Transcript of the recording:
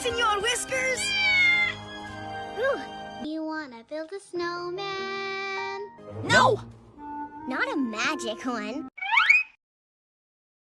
Senor Whiskers? Ooh, you wanna build a snowman? No! Not a magic one.